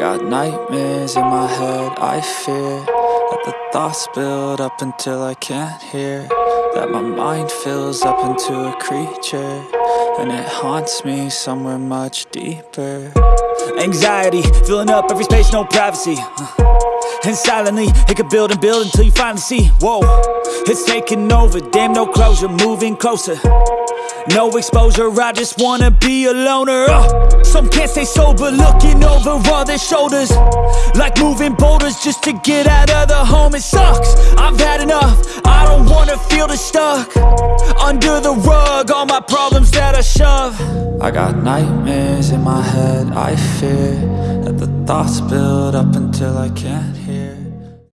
nightmares in my head I fear that the thoughts build up until I can't hear That my mind fills up into a creature And it haunts me somewhere much deeper. Anxiety, filling up every space, no privacy And silently, it could build and build until you finally see Whoa, it's taking over, damn no closure, moving closer no exposure, I just wanna be a loner. Uh, Some can't stay sober, looking over all their shoulders. Like moving boulders just to get out of the home It sucks, I've had enough, I don't wanna feel the stuck. Under the rug, all my problems that I shove. I got nightmares in my head, I fear That the thoughts build up until I can't hear